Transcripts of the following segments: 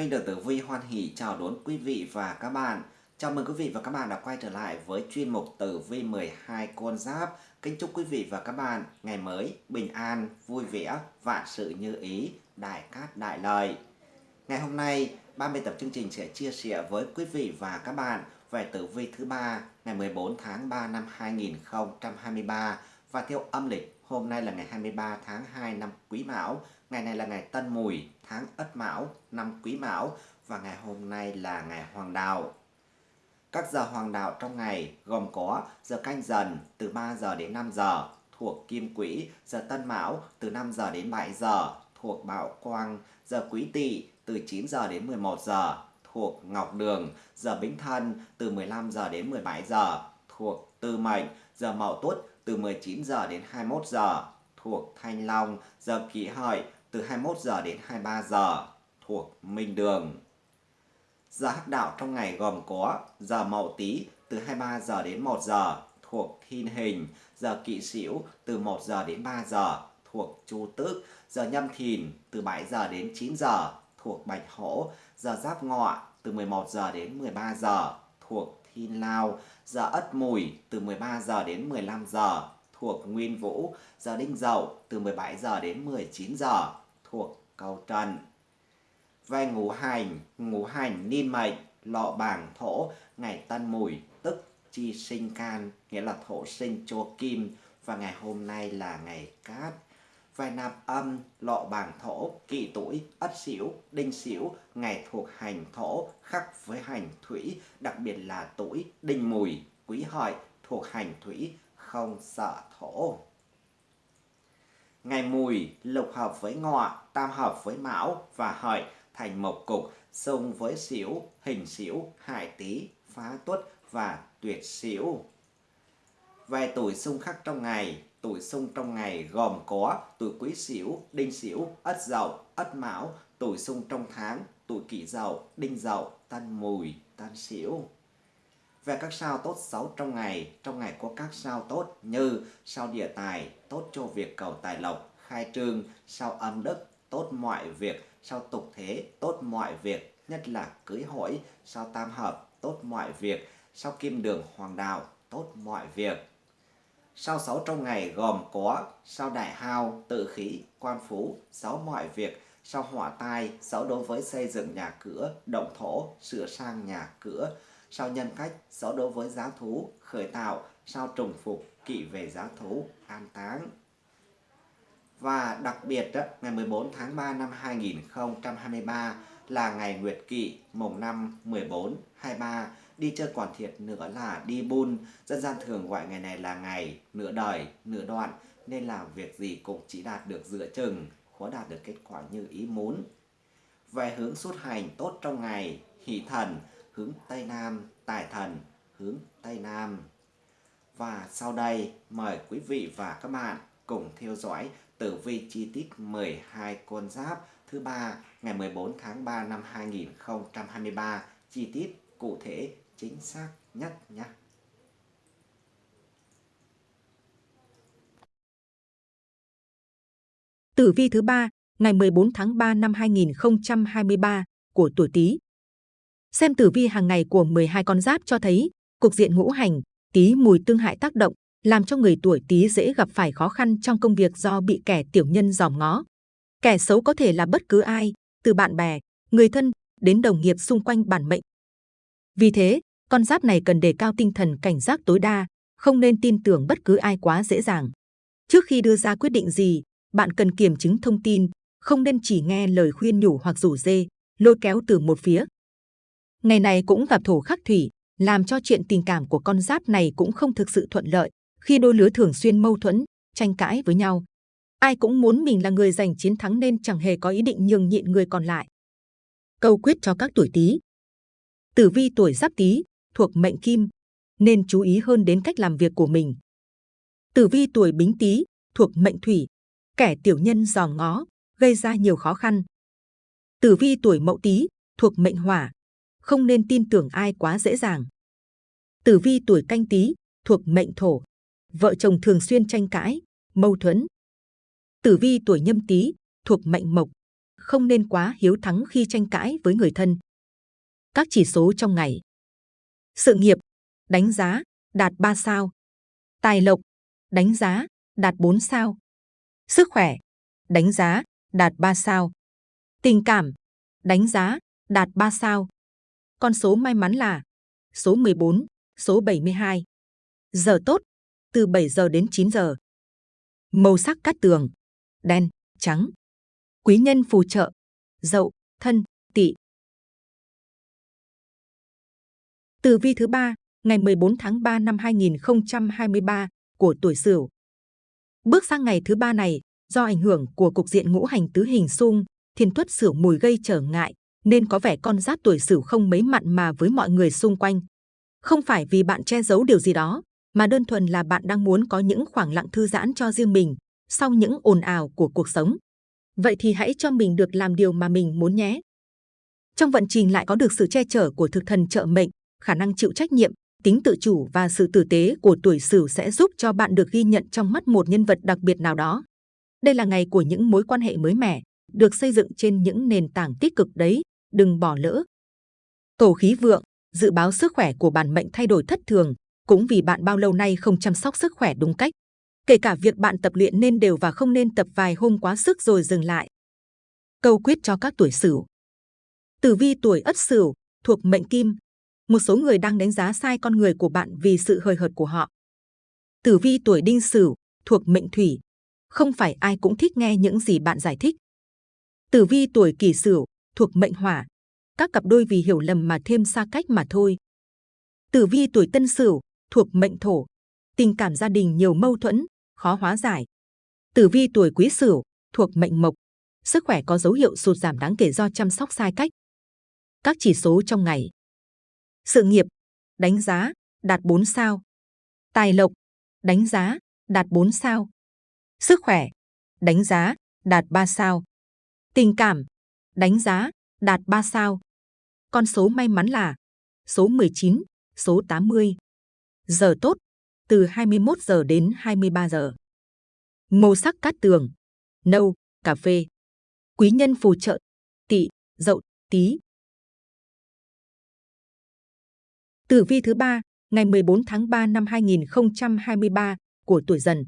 Minh được Tử Vi hoan hỷ chào đón quý vị và các bạn. Chào mừng quý vị và các bạn đã quay trở lại với chuyên mục Tử Vi 12 con giáp. Kính chúc quý vị và các bạn ngày mới bình an, vui vẻ, vạn sự như ý, đại cát đại lợi. Ngày hôm nay, ban biên tập chương trình sẽ chia sẻ với quý vị và các bạn về tử vi thứ ba ngày 14 tháng 3 năm 2023 và theo âm lịch hôm nay là ngày 23 tháng 2 năm Quý Mão Ngày này là ngày Tân Mùi, tháng Ất Mão, năm Quý Mão và ngày hôm nay là ngày Hoàng Đạo. Các giờ Hoàng Đạo trong ngày gồm có giờ canh dần từ 3 giờ đến 5 giờ thuộc Kim Quỹ, giờ Tân Mão từ 5 giờ đến 7 giờ thuộc Bảo Quang, giờ Quý Tỵ từ 9 giờ đến 11 giờ thuộc Ngọc Đường, giờ Bính Thân từ 15 giờ đến 17 giờ thuộc Tư Mệnh, giờ Mậu Tuất từ 19 giờ đến 21 giờ thuộc Thanh Long, giờ Kỷ Hợi từ 21 giờ đến 23 giờ thuộc Minh Đường. Giờ hắc đạo trong ngày gồm có giờ Mậu Tý từ 23 giờ đến 1 giờ thuộc Thiên Hình, giờ Kỵ Sửu từ 1 giờ đến 3 giờ thuộc Chu Tước, giờ Nhâm Thìn từ 7 giờ đến 9 giờ thuộc Bạch Hổ, giờ Giáp Ngọ từ 11 giờ đến 13 giờ thuộc Thiên Lao, giờ Ất Mùi từ 13 giờ đến 15 giờ thuộc Nguyên Vũ, giờ Đinh Dậu từ 17 giờ đến 19 giờ thuộc cầu trần. Về ngũ hành, ngũ hành niên mệnh, lọ bảng thổ, ngày tân mùi, tức chi sinh can, nghĩa là thổ sinh chùa kim, và ngày hôm nay là ngày cát. Về nạp âm, lọ bảng thổ, kỵ tuổi, ất sửu, đinh sửu, ngày thuộc hành thổ, khắc với hành thủy, đặc biệt là tuổi đinh mùi, quý hợi, thuộc hành thủy, không sợ thổ. Ngày mùi lục hợp với ngọ, tam hợp với mão và hợi thành mộc cục, xung với xỉu, hình xỉu, hại tý, phá tuất và tuyệt xỉu. Về tuổi xung khắc trong ngày, tuổi xung trong ngày gồm có tuổi quý xỉu, đinh xỉu, ất dậu, ất mão, tuổi xung trong tháng, tuổi kỷ dậu, đinh dậu, tân mùi, tân xỉu. Về các sao tốt xấu trong ngày, trong ngày có các sao tốt như sao địa tài, tốt cho việc cầu tài lộc, khai trương, sao âm đức, tốt mọi việc, sao tục thế, tốt mọi việc, nhất là cưới hỏi, sao tam hợp, tốt mọi việc, sao kim đường hoàng đạo, tốt mọi việc. Sao xấu trong ngày gồm có sao đại hao, tự khí, quan phú, xấu mọi việc, sao hỏa tai, xấu đối với xây dựng nhà cửa, động thổ, sửa sang nhà cửa, sao nhân cách, rõ đối với giá thú, khởi tạo, sao trùng phục, kỵ về giá thú, an táng. Và đặc biệt ngày 14 tháng 3 năm 2023 là ngày Nguyệt Kỵ mùng 5, 14, 23 đi chơi còn thiệt nữa là đi bun dân gian thường gọi ngày này là ngày nửa đời nửa đoạn nên làm việc gì cũng chỉ đạt được giữa chừng khó đạt được kết quả như ý muốn về hướng xuất hành tốt trong ngày hỷ thần hướng Tây Nam, tài thần hướng Tây Nam. Và sau đây mời quý vị và các bạn cùng theo dõi tử vi chi tiết 12 con giáp thứ ba ngày 14 tháng 3 năm 2023 chi tiết cụ thể chính xác nhất nhé. Tử vi thứ ba ngày 14 tháng 3 năm 2023 của tuổi Tý Xem tử vi hàng ngày của 12 con giáp cho thấy, cục diện ngũ hành, tí mùi tương hại tác động, làm cho người tuổi tí dễ gặp phải khó khăn trong công việc do bị kẻ tiểu nhân dòm ngó. Kẻ xấu có thể là bất cứ ai, từ bạn bè, người thân đến đồng nghiệp xung quanh bản mệnh. Vì thế, con giáp này cần đề cao tinh thần cảnh giác tối đa, không nên tin tưởng bất cứ ai quá dễ dàng. Trước khi đưa ra quyết định gì, bạn cần kiểm chứng thông tin, không nên chỉ nghe lời khuyên nhủ hoặc rủ dê, lôi kéo từ một phía. Ngày này cũng gặp thổ khắc thủy, làm cho chuyện tình cảm của con giáp này cũng không thực sự thuận lợi, khi đôi lứa thường xuyên mâu thuẫn, tranh cãi với nhau. Ai cũng muốn mình là người giành chiến thắng nên chẳng hề có ý định nhường nhịn người còn lại. Câu quyết cho các tuổi Tý. Tử vi tuổi Giáp Tý thuộc mệnh Kim, nên chú ý hơn đến cách làm việc của mình. Tử vi tuổi Bính Tý thuộc mệnh Thủy, kẻ tiểu nhân giò ngó, gây ra nhiều khó khăn. Tử vi tuổi Mậu Tý thuộc mệnh Hỏa, không nên tin tưởng ai quá dễ dàng. Tử vi tuổi canh tí thuộc mệnh thổ, vợ chồng thường xuyên tranh cãi, mâu thuẫn. Tử vi tuổi nhâm tý thuộc mệnh mộc, không nên quá hiếu thắng khi tranh cãi với người thân. Các chỉ số trong ngày. Sự nghiệp, đánh giá, đạt 3 sao. Tài lộc, đánh giá, đạt 4 sao. Sức khỏe, đánh giá, đạt 3 sao. Tình cảm, đánh giá, đạt 3 sao. Con số may mắn là số 14, số 72. Giờ tốt, từ 7 giờ đến 9 giờ. Màu sắc cát tường, đen, trắng. Quý nhân phù trợ, dậu, thân, tỵ. Tử vi thứ ba, ngày 14 tháng 3 năm 2023 của tuổi Sửu. Bước sang ngày thứ ba này, do ảnh hưởng của cục diện ngũ hành tứ hình xung, thiên tuất Sửu mùi gây trở ngại, nên có vẻ con giáp tuổi Sửu không mấy mặn mà với mọi người xung quanh. Không phải vì bạn che giấu điều gì đó, mà đơn thuần là bạn đang muốn có những khoảng lặng thư giãn cho riêng mình sau những ồn ào của cuộc sống. Vậy thì hãy cho mình được làm điều mà mình muốn nhé. Trong vận trình lại có được sự che chở của thực thần trợ mệnh, khả năng chịu trách nhiệm, tính tự chủ và sự tử tế của tuổi Sửu sẽ giúp cho bạn được ghi nhận trong mắt một nhân vật đặc biệt nào đó. Đây là ngày của những mối quan hệ mới mẻ, được xây dựng trên những nền tảng tích cực đấy, đừng bỏ lỡ. Tổ khí vượng, dự báo sức khỏe của bản mệnh thay đổi thất thường, cũng vì bạn bao lâu nay không chăm sóc sức khỏe đúng cách. Kể cả việc bạn tập luyện nên đều và không nên tập vài hôm quá sức rồi dừng lại. Câu quyết cho các tuổi Sửu. Tử vi tuổi Ất Sửu thuộc mệnh Kim, một số người đang đánh giá sai con người của bạn vì sự hời hợt của họ. Tử vi tuổi Đinh Sửu thuộc mệnh Thủy, không phải ai cũng thích nghe những gì bạn giải thích. Tử vi tuổi Kỷ Sửu thuộc mệnh Hỏa, các cặp đôi vì hiểu lầm mà thêm xa cách mà thôi. Tử vi tuổi Tân Sửu thuộc mệnh Thổ, tình cảm gia đình nhiều mâu thuẫn, khó hóa giải. Tử vi tuổi Quý Sửu thuộc mệnh Mộc, sức khỏe có dấu hiệu sụt giảm đáng kể do chăm sóc sai cách. Các chỉ số trong ngày. Sự nghiệp, đánh giá, đạt 4 sao. Tài lộc, đánh giá, đạt 4 sao. Sức khỏe, đánh giá, đạt 3 sao. Tình cảm, đánh giá, đạt 3 sao. Con số may mắn là số 19, số 80. Giờ tốt, từ 21 giờ đến 23 giờ. Màu sắc cát tường, nâu, cà phê. Quý nhân phù trợ, tỵ, dậu, tí. Tử vi thứ ba, ngày 14 tháng 3 năm 2023 của tuổi dần.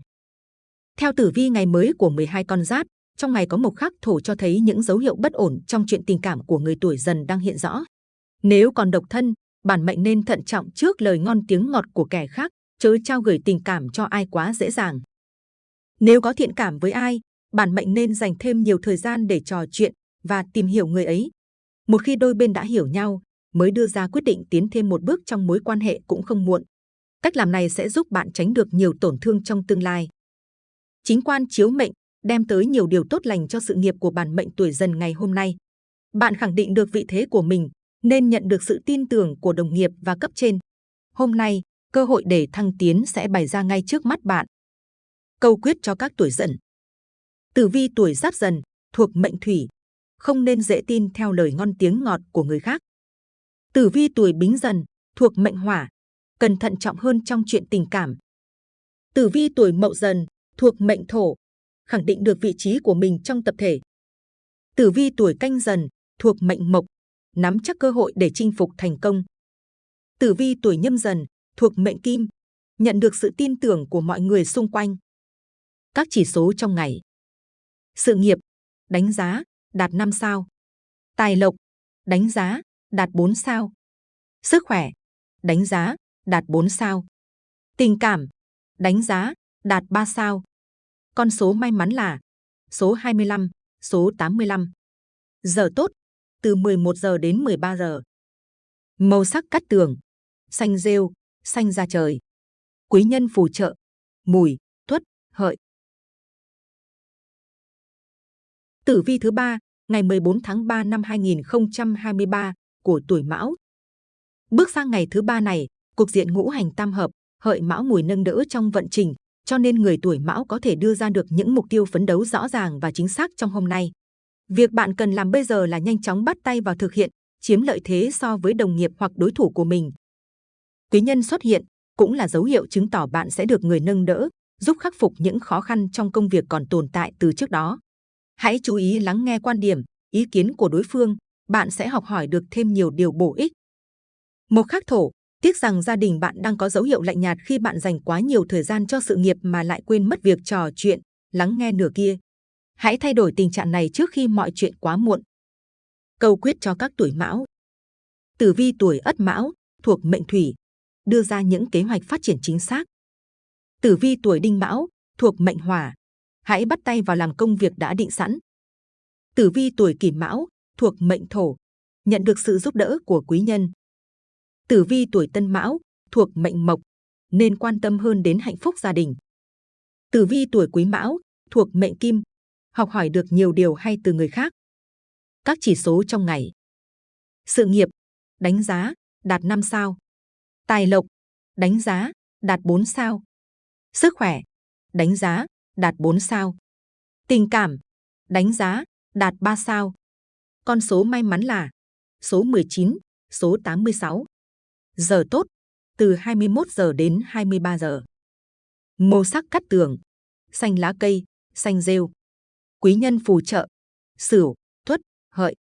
Theo tử vi ngày mới của 12 con giáp, trong ngày có mộc khắc thổ cho thấy những dấu hiệu bất ổn trong chuyện tình cảm của người tuổi dần đang hiện rõ. Nếu còn độc thân, bản mệnh nên thận trọng trước lời ngon tiếng ngọt của kẻ khác, chớ trao gửi tình cảm cho ai quá dễ dàng. Nếu có thiện cảm với ai, bản mệnh nên dành thêm nhiều thời gian để trò chuyện và tìm hiểu người ấy. Một khi đôi bên đã hiểu nhau, mới đưa ra quyết định tiến thêm một bước trong mối quan hệ cũng không muộn. Cách làm này sẽ giúp bạn tránh được nhiều tổn thương trong tương lai. Chính quan chiếu mệnh đem tới nhiều điều tốt lành cho sự nghiệp của bản mệnh tuổi dần ngày hôm nay. Bạn khẳng định được vị thế của mình, nên nhận được sự tin tưởng của đồng nghiệp và cấp trên. Hôm nay, cơ hội để thăng tiến sẽ bày ra ngay trước mắt bạn. Câu quyết cho các tuổi dần. Tử vi tuổi giáp dần, thuộc mệnh thủy, không nên dễ tin theo lời ngon tiếng ngọt của người khác. Tử vi tuổi bính dần, thuộc mệnh hỏa, cần thận trọng hơn trong chuyện tình cảm. Tử vi tuổi mậu dần, thuộc mệnh thổ, khẳng định được vị trí của mình trong tập thể. Tử vi tuổi canh dần, thuộc mệnh mộc, nắm chắc cơ hội để chinh phục thành công. Tử vi tuổi nhâm dần, thuộc mệnh kim, nhận được sự tin tưởng của mọi người xung quanh. Các chỉ số trong ngày. Sự nghiệp, đánh giá, đạt 5 sao. Tài lộc, đánh giá, đạt 4 sao. Sức khỏe, đánh giá, đạt 4 sao. Tình cảm, đánh giá, đạt 3 sao. Con số may mắn là số 25, số 85. Giờ tốt, từ 11 giờ đến 13 giờ. Màu sắc cắt tường, xanh rêu, xanh da trời. Quý nhân phù trợ, mùi, tuất, hợi. Tử vi thứ ba, ngày 14 tháng 3 năm 2023 của tuổi Mão. Bước sang ngày thứ ba này, cuộc diện ngũ hành tam hợp, hợi Mão mùi nâng đỡ trong vận trình, cho nên người tuổi Mão có thể đưa ra được những mục tiêu phấn đấu rõ ràng và chính xác trong hôm nay. Việc bạn cần làm bây giờ là nhanh chóng bắt tay vào thực hiện, chiếm lợi thế so với đồng nghiệp hoặc đối thủ của mình. Quý nhân xuất hiện cũng là dấu hiệu chứng tỏ bạn sẽ được người nâng đỡ, giúp khắc phục những khó khăn trong công việc còn tồn tại từ trước đó. Hãy chú ý lắng nghe quan điểm, ý kiến của đối phương, bạn sẽ học hỏi được thêm nhiều điều bổ ích. Một khắc thổ, tiếc rằng gia đình bạn đang có dấu hiệu lạnh nhạt khi bạn dành quá nhiều thời gian cho sự nghiệp mà lại quên mất việc trò chuyện, lắng nghe nửa kia. Hãy thay đổi tình trạng này trước khi mọi chuyện quá muộn. Câu quyết cho các tuổi mão. Tử vi tuổi ất mão, thuộc mệnh thủy, đưa ra những kế hoạch phát triển chính xác. Tử vi tuổi đinh mão, thuộc mệnh hỏa, hãy bắt tay vào làm công việc đã định sẵn. Tử vi tuổi kỷ mão, thuộc mệnh thổ, nhận được sự giúp đỡ của quý nhân. Tử vi tuổi tân mão, thuộc mệnh mộc, nên quan tâm hơn đến hạnh phúc gia đình. Tử vi tuổi quý mão, thuộc mệnh kim, học hỏi được nhiều điều hay từ người khác. Các chỉ số trong ngày. Sự nghiệp, đánh giá, đạt 5 sao. Tài lộc, đánh giá, đạt 4 sao. Sức khỏe, đánh giá, đạt 4 sao. Tình cảm, đánh giá, đạt 3 sao. Con số may mắn là số 19, số 86. Giờ tốt, từ 21 giờ đến 23 giờ. Màu sắc cắt tường, xanh lá cây, xanh rêu. Quý nhân phù trợ, sửu, tuất, hợi.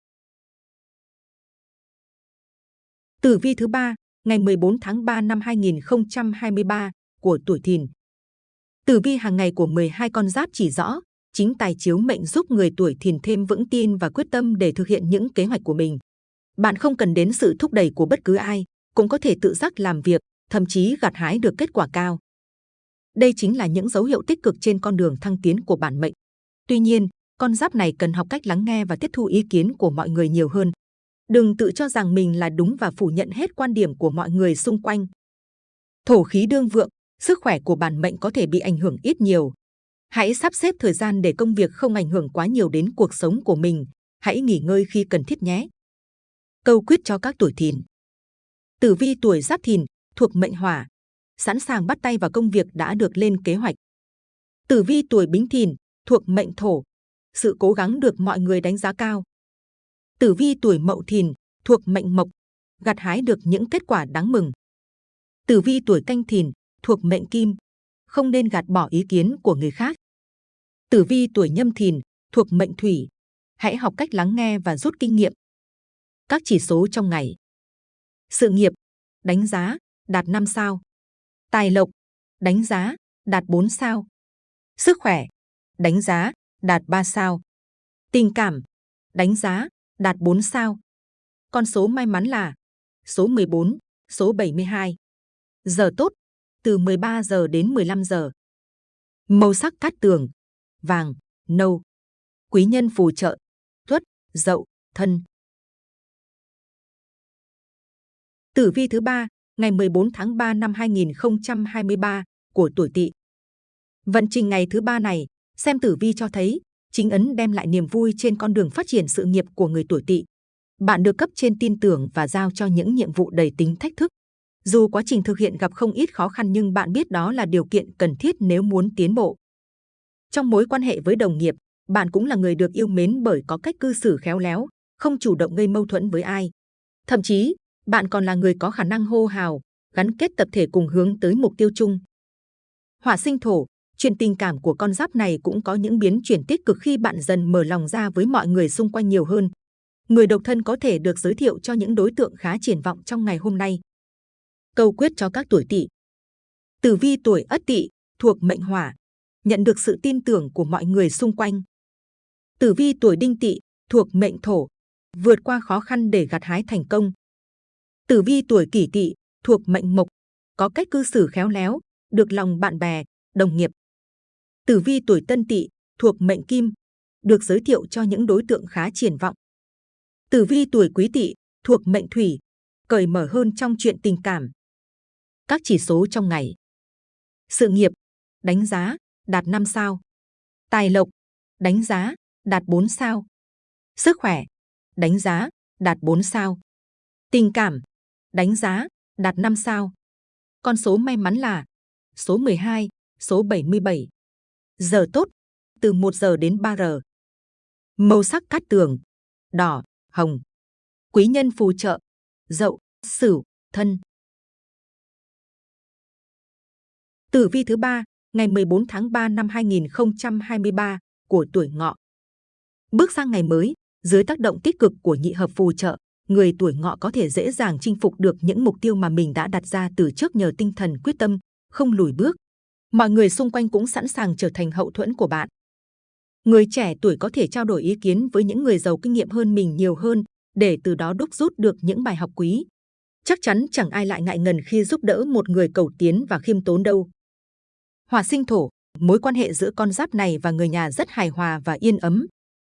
Tử vi thứ ba, ngày 14 tháng 3 năm 2023 của tuổi Thìn. Tử vi hàng ngày của 12 con giáp chỉ rõ, chính tài chiếu mệnh giúp người tuổi Thìn thêm vững tin và quyết tâm để thực hiện những kế hoạch của mình. Bạn không cần đến sự thúc đẩy của bất cứ ai, cũng có thể tự giác làm việc, thậm chí gặt hái được kết quả cao. Đây chính là những dấu hiệu tích cực trên con đường thăng tiến của bản mệnh. Tuy nhiên, con giáp này cần học cách lắng nghe và tiếp thu ý kiến của mọi người nhiều hơn. Đừng tự cho rằng mình là đúng và phủ nhận hết quan điểm của mọi người xung quanh. Thổ khí đương vượng, sức khỏe của bản mệnh có thể bị ảnh hưởng ít nhiều. Hãy sắp xếp thời gian để công việc không ảnh hưởng quá nhiều đến cuộc sống của mình. Hãy nghỉ ngơi khi cần thiết nhé. Câu quyết cho các tuổi thìn. Tử vi tuổi giáp thìn, thuộc mệnh hỏa, sẵn sàng bắt tay vào công việc đã được lên kế hoạch. Tử vi tuổi bính thìn, thuộc mệnh thổ, sự cố gắng được mọi người đánh giá cao. Tử vi tuổi mậu thìn, thuộc mệnh mộc, gặt hái được những kết quả đáng mừng. Tử vi tuổi canh thìn, thuộc mệnh kim, không nên gạt bỏ ý kiến của người khác. Tử vi tuổi nhâm thìn, thuộc mệnh thủy, hãy học cách lắng nghe và rút kinh nghiệm. Các chỉ số trong ngày. Sự nghiệp, đánh giá, đạt 5 sao. Tài lộc, đánh giá, đạt 4 sao. Sức khỏe, đánh giá, đạt 3 sao. Tình cảm, đánh giá, đạt 4 sao. Con số may mắn là số 14, số 72. Giờ tốt, từ 13 giờ đến 15 giờ. Màu sắc cát tường, vàng, nâu. Quý nhân phù trợ, tuất, dậu, thân. Tử vi thứ ba, ngày 14 tháng 3 năm 2023 của tuổi Tỵ. Vận trình ngày thứ ba này, xem tử vi cho thấy chính ấn đem lại niềm vui trên con đường phát triển sự nghiệp của người tuổi Tỵ. Bạn được cấp trên tin tưởng và giao cho những nhiệm vụ đầy tính thách thức. Dù quá trình thực hiện gặp không ít khó khăn nhưng bạn biết đó là điều kiện cần thiết nếu muốn tiến bộ. Trong mối quan hệ với đồng nghiệp, bạn cũng là người được yêu mến bởi có cách cư xử khéo léo, không chủ động gây mâu thuẫn với ai. Thậm chí, bạn còn là người có khả năng hô hào, gắn kết tập thể cùng hướng tới mục tiêu chung. Hỏa sinh thổ, chuyện tình cảm của con giáp này cũng có những biến chuyển tích cực khi bạn dần mở lòng ra với mọi người xung quanh nhiều hơn. Người độc thân có thể được giới thiệu cho những đối tượng khá triển vọng trong ngày hôm nay. Câu quyết cho các tuổi tỵ. Tử vi tuổi ất tỵ thuộc mệnh hỏa, nhận được sự tin tưởng của mọi người xung quanh. Tử vi tuổi đinh tỵ thuộc mệnh thổ, vượt qua khó khăn để gặt hái thành công. Tử vi tuổi kỷ tỵ thuộc mệnh mộc, có cách cư xử khéo léo, được lòng bạn bè, đồng nghiệp. Tử vi tuổi tân tỵ thuộc mệnh kim, được giới thiệu cho những đối tượng khá triển vọng. Tử vi tuổi quý tỵ thuộc mệnh thủy, cởi mở hơn trong chuyện tình cảm. Các chỉ số trong ngày. Sự nghiệp, đánh giá, đạt 5 sao. Tài lộc, đánh giá, đạt 4 sao. Sức khỏe, đánh giá, đạt 4 sao. Tình cảm, đánh giá, đạt 5 sao. Con số may mắn là số 12, số 77. Giờ tốt, từ 1 giờ đến 3 giờ. Màu sắc cát tường, đỏ, hồng. Quý nhân phù trợ, dậu, sửu, thân. Tử vi thứ 3, ngày 14 tháng 3 năm 2023 của tuổi ngọ. Bước sang ngày mới, Dưới tác động tích cực của nhị hợp phù trợ, người tuổi ngọ có thể dễ dàng chinh phục được những mục tiêu mà mình đã đặt ra từ trước nhờ tinh thần quyết tâm, không lùi bước. Mọi người xung quanh cũng sẵn sàng trở thành hậu thuẫn của bạn. Người trẻ tuổi có thể trao đổi ý kiến với những người giàu kinh nghiệm hơn mình nhiều hơn để từ đó đúc rút được những bài học quý. Chắc chắn chẳng ai lại ngại ngần khi giúp đỡ một người cầu tiến và khiêm tốn đâu. Hỏa sinh thổ, mối quan hệ giữa con giáp này và người nhà rất hài hòa và yên ấm.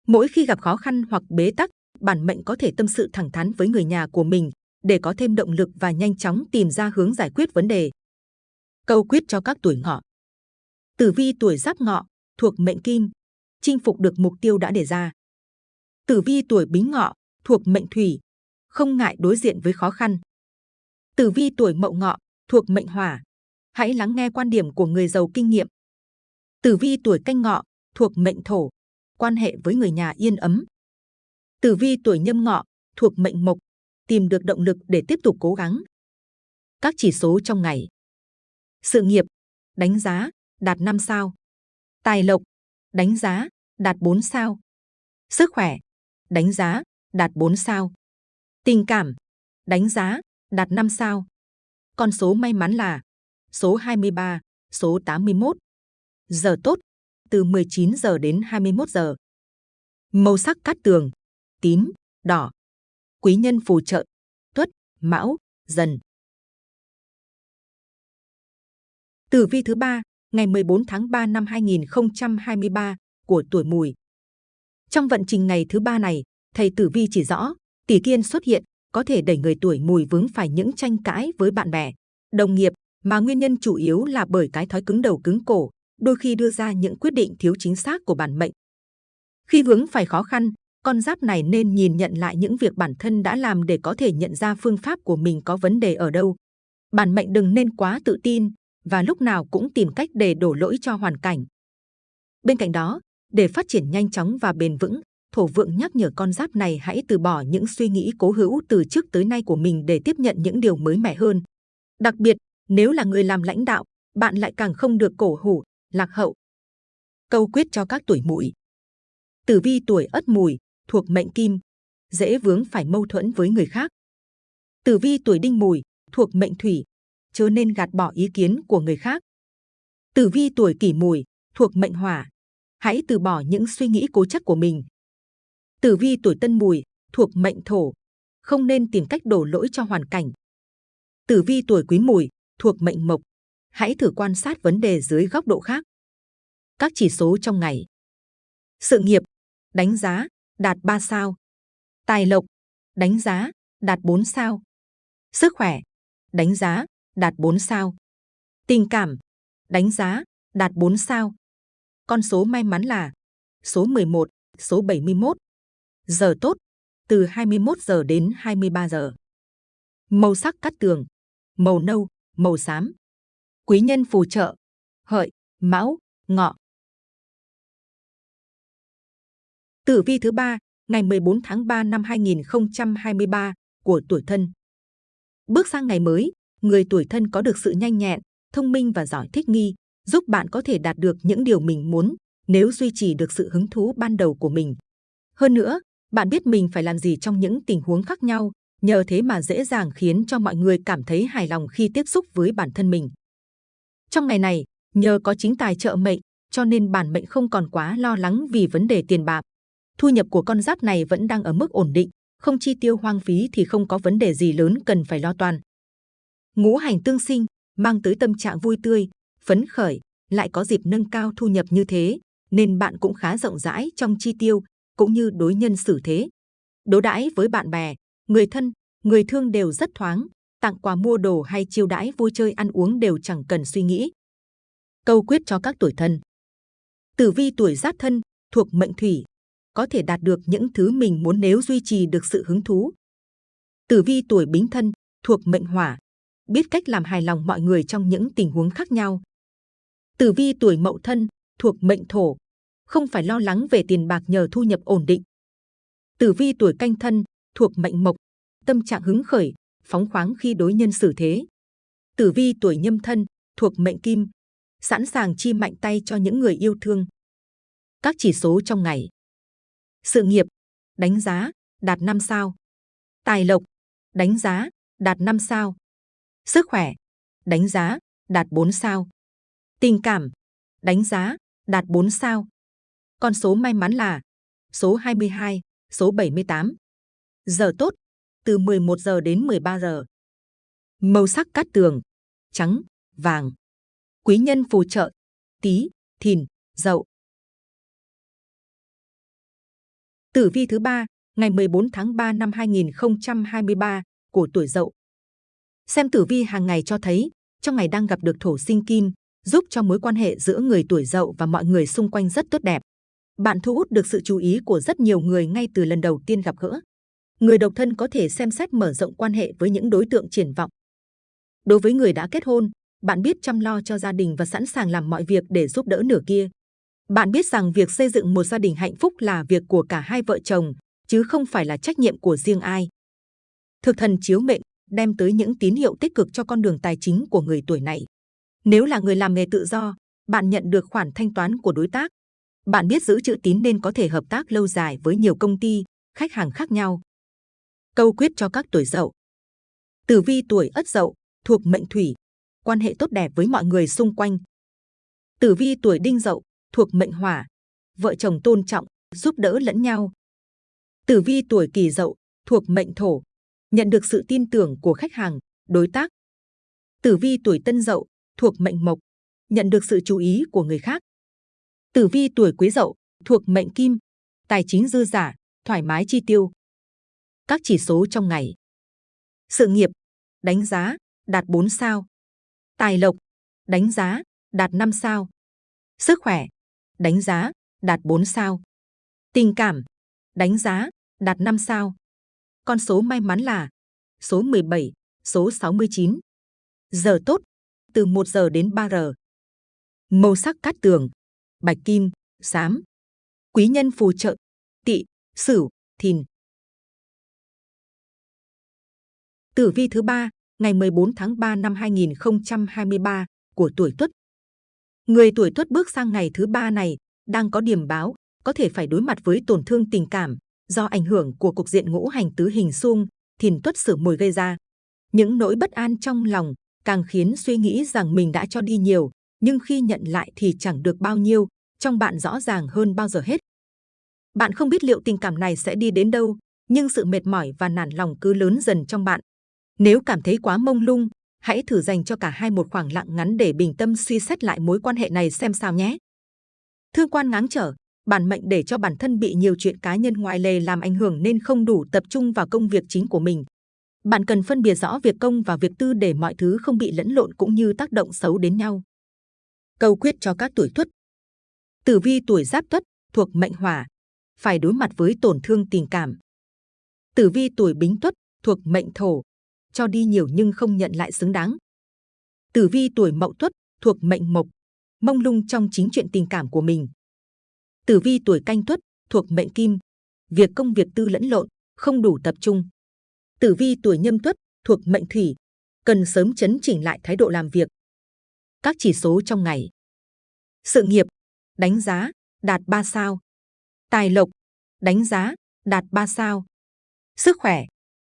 Mỗi khi gặp khó khăn hoặc bế tắc, bản mệnh có thể tâm sự thẳng thắn với người nhà của mình để có thêm động lực và nhanh chóng tìm ra hướng giải quyết vấn đề. Câu quyết cho các tuổi ngọ. Tử vi tuổi giáp ngọ, thuộc mệnh kim, chinh phục được mục tiêu đã đề ra. Tử vi tuổi bính ngọ, thuộc mệnh thủy, không ngại đối diện với khó khăn. Tử vi tuổi mậu ngọ, thuộc mệnh hỏa, hãy lắng nghe quan điểm của người giàu kinh nghiệm. Tử vi tuổi canh ngọ, thuộc mệnh thổ, quan hệ với người nhà yên ấm. Tử vi tuổi nhâm ngọ, thuộc mệnh mộc, tìm được động lực để tiếp tục cố gắng. Các chỉ số trong ngày. Sự nghiệp, đánh giá, đạt 5 sao. Tài lộc, đánh giá, đạt 4 sao. Sức khỏe, đánh giá, đạt 4 sao. Tình cảm, đánh giá, đạt 5 sao. Con số may mắn là số 23, số 81. Giờ tốt, từ 19 giờ đến 21 giờ. Màu sắc cát tường, tím, đỏ. Quý nhân phù trợ, tuất, mão, dần. Tử vi thứ ba, ngày 14 tháng 3 năm 2023 của tuổi Mùi. Trong vận trình ngày thứ ba này, thầy Tử Vi chỉ rõ tỷ kiên xuất hiện có thể đẩy người tuổi Mùi vướng phải những tranh cãi với bạn bè, đồng nghiệp mà nguyên nhân chủ yếu là bởi cái thói cứng đầu cứng cổ, đôi khi đưa ra những quyết định thiếu chính xác của bản mệnh. Khi vướng phải khó khăn, con giáp này nên nhìn nhận lại những việc bản thân đã làm để có thể nhận ra phương pháp của mình có vấn đề ở đâu. Bản mệnh đừng nên quá tự tin và lúc nào cũng tìm cách để đổ lỗi cho hoàn cảnh. Bên cạnh đó, để phát triển nhanh chóng và bền vững, thổ vượng nhắc nhở con giáp này hãy từ bỏ những suy nghĩ cố hữu từ trước tới nay của mình để tiếp nhận những điều mới mẻ hơn. Đặc biệt, nếu là người làm lãnh đạo, bạn lại càng không được cổ hủ, lạc hậu. Câu quyết cho các tuổi mùi. Tử vi tuổi ất mùi, thuộc mệnh kim, dễ vướng phải mâu thuẫn với người khác. Tử vi tuổi đinh mùi, thuộc mệnh thủy, chớ nên gạt bỏ ý kiến của người khác. Tử vi tuổi kỷ mùi, thuộc mệnh hỏa, hãy từ bỏ những suy nghĩ cố chấp của mình. Tử vi tuổi tân mùi, thuộc mệnh thổ, không nên tìm cách đổ lỗi cho hoàn cảnh. Tử vi tuổi quý mùi, thuộc mệnh mộc, hãy thử quan sát vấn đề dưới góc độ khác. Các chỉ số trong ngày. Sự nghiệp, đánh giá, đạt 3 sao. Tài lộc, đánh giá, đạt 4 sao. Sức khỏe, đánh giá, đạt 4 sao. Tình cảm, đánh giá, đạt 4 sao. Con số may mắn là số 11, số 71. Giờ tốt, từ 21 giờ đến 23 giờ. Màu sắc cắt tường, màu nâu, màu xám. Quý nhân phù trợ, hợi, mão, ngọ. Tử vi thứ ba, ngày 14 tháng 3 năm 2023 của tuổi thân. Bước sang ngày mới, người tuổi thân có được sự nhanh nhẹn, thông minh và giỏi thích nghi, giúp bạn có thể đạt được những điều mình muốn nếu duy trì được sự hứng thú ban đầu của mình. Hơn nữa, bạn biết mình phải làm gì trong những tình huống khác nhau, nhờ thế mà dễ dàng khiến cho mọi người cảm thấy hài lòng khi tiếp xúc với bản thân mình. Trong ngày này, nhờ có chính tài trợ mệnh, cho nên bản mệnh không còn quá lo lắng vì vấn đề tiền bạc. Thu nhập của con giáp này vẫn đang ở mức ổn định, không chi tiêu hoang phí thì không có vấn đề gì lớn cần phải lo toan. Ngũ hành tương sinh, mang tới tâm trạng vui tươi, phấn khởi, lại có dịp nâng cao thu nhập như thế, nên bạn cũng khá rộng rãi trong chi tiêu, cũng như đối nhân xử thế. Đối đãi với bạn bè, người thân, người thương đều rất thoáng, tặng quà mua đồ hay chiêu đãi vui chơi ăn uống đều chẳng cần suy nghĩ. Câu quyết cho các tuổi thân. Tử vi tuổi giáp thân, thuộc mệnh thủy, có thể đạt được những thứ mình muốn nếu duy trì được sự hứng thú. Tử vi tuổi bính thân, thuộc mệnh hỏa, biết cách làm hài lòng mọi người trong những tình huống khác nhau. Tử vi tuổi mậu thân, thuộc mệnh thổ, không phải lo lắng về tiền bạc nhờ thu nhập ổn định. Tử vi tuổi canh thân, thuộc mệnh mộc, tâm trạng hứng khởi, phóng khoáng khi đối nhân xử thế. Tử vi tuổi nhâm thân, thuộc mệnh kim, sẵn sàng chi mạnh tay cho những người yêu thương. Các chỉ số trong ngày. Sự nghiệp, đánh giá, đạt 5 sao. Tài lộc, đánh giá, đạt 5 sao. Sức khỏe, đánh giá, đạt 4 sao. Tình cảm, đánh giá, đạt 4 sao. Con số may mắn là số 22, số 78. Giờ tốt, từ 11 giờ đến 13 giờ. Màu sắc cát tường, trắng, vàng. Quý nhân phù trợ, tí, thìn, dậu. Tử vi thứ ba, ngày 14 tháng 3 năm 2023 của tuổi Dậu. Xem tử vi hàng ngày cho thấy, trong ngày đang gặp được thổ sinh kim, giúp cho mối quan hệ giữa người tuổi Dậu và mọi người xung quanh rất tốt đẹp. Bạn thu hút được sự chú ý của rất nhiều người ngay từ lần đầu tiên gặp gỡ. Người độc thân có thể xem xét mở rộng quan hệ với những đối tượng triển vọng. Đối với người đã kết hôn, bạn biết chăm lo cho gia đình và sẵn sàng làm mọi việc để giúp đỡ nửa kia. Bạn biết rằng việc xây dựng một gia đình hạnh phúc là việc của cả hai vợ chồng, chứ không phải là trách nhiệm của riêng ai. Thực thần chiếu mệnh đem tới những tín hiệu tích cực cho con đường tài chính của người tuổi này. Nếu là người làm nghề tự do, bạn nhận được khoản thanh toán của đối tác. Bạn biết giữ chữ tín nên có thể hợp tác lâu dài với nhiều công ty, khách hàng khác nhau. Câu quyết cho các tuổi dậu. Tử vi tuổi ất dậu, thuộc mệnh thủy, quan hệ tốt đẹp với mọi người xung quanh. Tử vi tuổi đinh dậu, thuộc mệnh hỏa, vợ chồng tôn trọng, giúp đỡ lẫn nhau. Tử vi tuổi kỷ dậu, thuộc mệnh thổ, nhận được sự tin tưởng của khách hàng, đối tác. Tử vi tuổi tân dậu, thuộc mệnh mộc, nhận được sự chú ý của người khác. Tử vi tuổi quý dậu, thuộc mệnh kim, tài chính dư giả, thoải mái chi tiêu. Các chỉ số trong ngày. Sự nghiệp, đánh giá, đạt 4 sao. Tài lộc, đánh giá, đạt 5 sao. Sức khỏe, đánh giá, đạt 4 sao. Tình cảm, đánh giá, đạt 5 sao. Con số may mắn là số 17, số 69. Giờ tốt, từ 1 giờ đến 3 giờ. Màu sắc cát tường, bạch kim, xám. Quý nhân phù trợ, tị, sửu, thìn. Tử vi thứ ba, ngày 14 tháng 3 năm 2023 của tuổi Tuất. Người tuổi Tuất bước sang ngày thứ ba này đang có điểm báo, có thể phải đối mặt với tổn thương tình cảm do ảnh hưởng của cục diện ngũ hành tứ hình xung, thìn Tuất sửa mùi gây ra. Những nỗi bất an trong lòng càng khiến suy nghĩ rằng mình đã cho đi nhiều, nhưng khi nhận lại thì chẳng được bao nhiêu, trong bạn rõ ràng hơn bao giờ hết. Bạn không biết liệu tình cảm này sẽ đi đến đâu, nhưng sự mệt mỏi và nản lòng cứ lớn dần trong bạn. Nếu cảm thấy quá mông lung, hãy thử dành cho cả hai một khoảng lặng ngắn để bình tâm suy xét lại mối quan hệ này xem sao nhé. Thương quan ngáng trở, bản mệnh để cho bản thân bị nhiều chuyện cá nhân ngoại lề làm ảnh hưởng nên không đủ tập trung vào công việc chính của mình. Bạn cần phân biệt rõ việc công và việc tư để mọi thứ không bị lẫn lộn cũng như tác động xấu đến nhau. Câu quyết cho các tuổi tuất. Tử vi tuổi giáp tuất thuộc mệnh hỏa, phải đối mặt với tổn thương tình cảm. Tử vi tuổi bính tuất thuộc mệnh thổ, cho đi nhiều nhưng không nhận lại xứng đáng. Tử vi tuổi mậu tuất thuộc mệnh mộc, mông lung trong chính chuyện tình cảm của mình. Tử vi tuổi canh tuất thuộc mệnh kim, việc công việc tư lẫn lộn, không đủ tập trung. Tử vi tuổi nhâm tuất thuộc mệnh thủy, cần sớm chấn chỉnh lại thái độ làm việc. Các chỉ số trong ngày. Sự nghiệp, đánh giá, đạt 3 sao. Tài lộc, đánh giá, đạt 3 sao. Sức khỏe,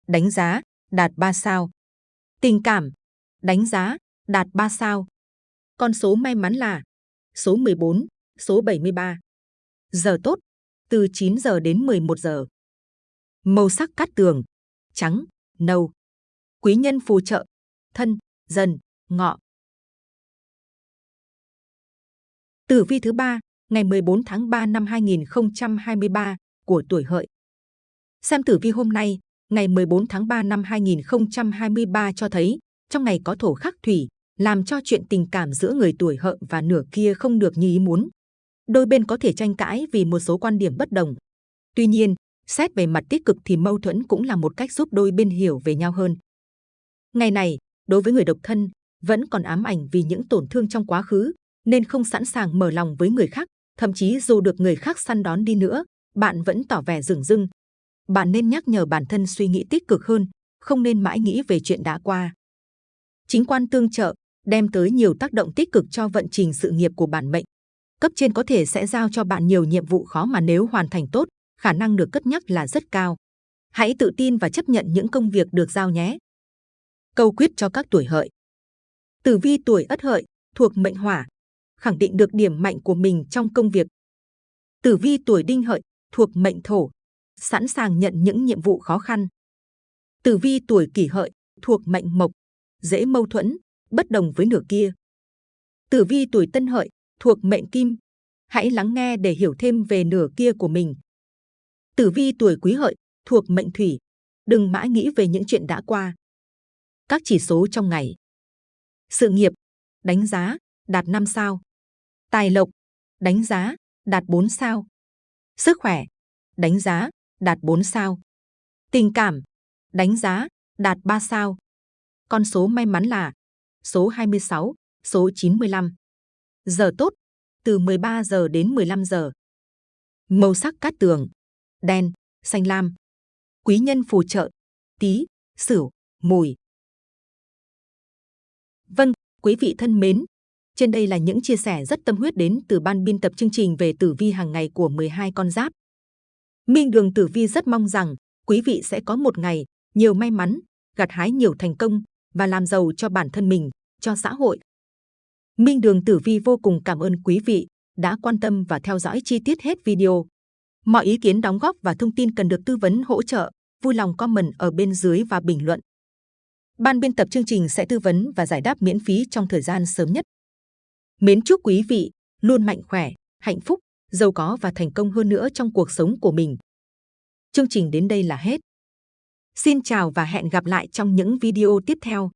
đánh giá, đạt 3 sao. Tình cảm, đánh giá, đạt 3 sao. Con số may mắn là số 14, số 73. Giờ tốt, từ 9 giờ đến 11 giờ. Màu sắc cát tường, trắng, nâu. Quý nhân phù trợ, thân, dần, ngọ. Tử vi thứ ba, ngày 14 tháng 3 năm 2023 của tuổi hợi. Xem tử vi hôm nay, ngày 14 tháng 3 năm 2023 cho thấy, trong ngày có thổ khắc thủy, làm cho chuyện tình cảm giữa người tuổi hợi và nửa kia không được như ý muốn. Đôi bên có thể tranh cãi vì một số quan điểm bất đồng. Tuy nhiên, xét về mặt tích cực thì mâu thuẫn cũng là một cách giúp đôi bên hiểu về nhau hơn. Ngày này, đối với người độc thân, vẫn còn ám ảnh vì những tổn thương trong quá khứ, nên không sẵn sàng mở lòng với người khác. Thậm chí dù được người khác săn đón đi nữa, bạn vẫn tỏ vẻ rừng rưng, bạn nên nhắc nhở bản thân suy nghĩ tích cực hơn, không nên mãi nghĩ về chuyện đã qua. Chính quan tương trợ đem tới nhiều tác động tích cực cho vận trình sự nghiệp của bản mệnh. Cấp trên có thể sẽ giao cho bạn nhiều nhiệm vụ khó mà nếu hoàn thành tốt, khả năng được cất nhắc là rất cao. Hãy tự tin và chấp nhận những công việc được giao nhé. Câu quyết cho các tuổi hợi. Tử vi tuổi ất hợi, thuộc mệnh hỏa, khẳng định được điểm mạnh của mình trong công việc. Tử vi tuổi đinh hợi, thuộc mệnh thổ, sẵn sàng nhận những nhiệm vụ khó khăn. Tử vi tuổi kỷ hợi, thuộc mệnh mộc, dễ mâu thuẫn, bất đồng với nửa kia. Tử vi tuổi tân hợi, thuộc mệnh kim, hãy lắng nghe để hiểu thêm về nửa kia của mình. Tử vi tuổi quý hợi, thuộc mệnh thủy, đừng mãi nghĩ về những chuyện đã qua. Các chỉ số trong ngày. Sự nghiệp, đánh giá, đạt 5 sao. Tài lộc, đánh giá, đạt 4 sao. Sức khỏe, đánh giá, đạt 4 sao. Tình cảm, đánh giá, đạt 3 sao. Con số may mắn là số 26, số 95. Giờ tốt, từ 13 giờ đến 15 giờ. Màu sắc cát tường, đen, xanh lam. Quý nhân phù trợ, tí, sửu, mùi. Vâng, quý vị thân mến, trên đây là những chia sẻ rất tâm huyết đến từ ban biên tập chương trình về tử vi hàng ngày của 12 con giáp. Minh Đường Tử Vi rất mong rằng quý vị sẽ có một ngày nhiều may mắn, gặt hái nhiều thành công và làm giàu cho bản thân mình, cho xã hội. Minh Đường Tử Vi vô cùng cảm ơn quý vị đã quan tâm và theo dõi chi tiết hết video. Mọi ý kiến đóng góp và thông tin cần được tư vấn hỗ trợ, vui lòng comment ở bên dưới và bình luận. Ban biên tập chương trình sẽ tư vấn và giải đáp miễn phí trong thời gian sớm nhất. Mến chúc quý vị luôn mạnh khỏe, hạnh phúc, giàu có và thành công hơn nữa trong cuộc sống của mình. Chương trình đến đây là hết. Xin chào và hẹn gặp lại trong những video tiếp theo.